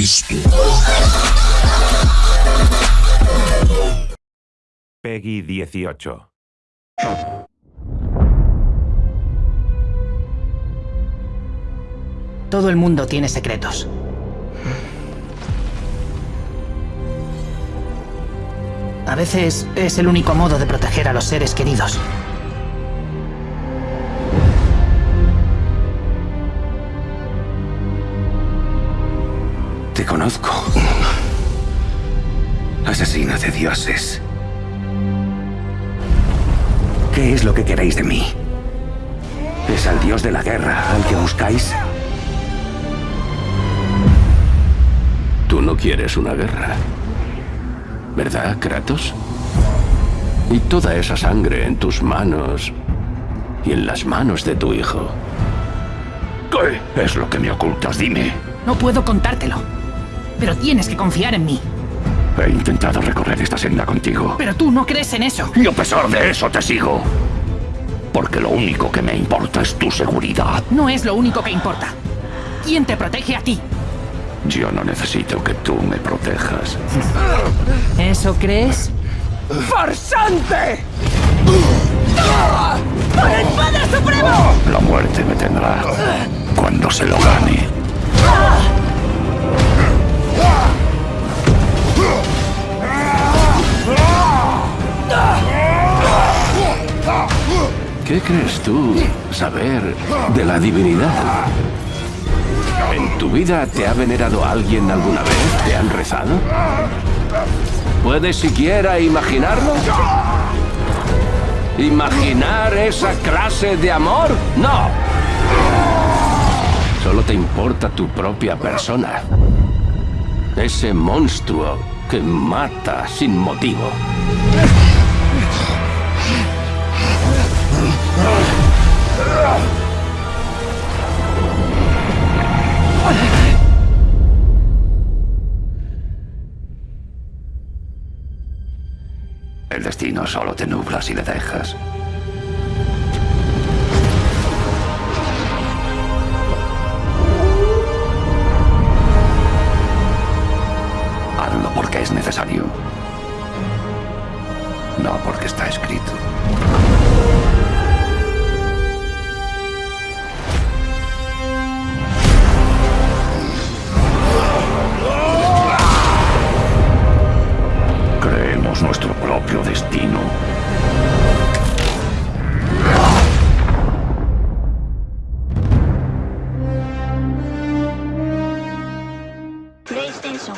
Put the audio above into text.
Cristo. Peggy 18. Todo el mundo tiene secretos. A veces es el único modo de proteger a los seres queridos. Te conozco. Asesina de dioses. ¿Qué es lo que queréis de mí? ¿Es al dios de la guerra al que buscáis? Tú no quieres una guerra. ¿Verdad, Kratos? Y toda esa sangre en tus manos y en las manos de tu hijo. ¿Qué es lo que me ocultas? Dime. No puedo contártelo. Pero tienes que confiar en mí. He intentado recorrer esta senda contigo. Pero tú no crees en eso. Y a pesar de eso te sigo. Porque lo único que me importa es tu seguridad. No es lo único que importa. ¿Quién te protege a ti? Yo no necesito que tú me protejas. ¿Eso crees? ¡Farsante! ¡Por el Padre Supremo! La muerte me tendrá cuando se lo gane. ¿Qué crees tú saber de la divinidad? ¿En tu vida te ha venerado alguien alguna vez? ¿Te han rezado? ¿Puedes siquiera imaginarlo? ¿Imaginar esa clase de amor? ¡No! Solo te importa tu propia persona. Ese monstruo que mata sin motivo. El destino solo te nubla si le dejas. Hazlo porque es necesario. No porque está escrito. Creemos nuestro propio destino. PlayStation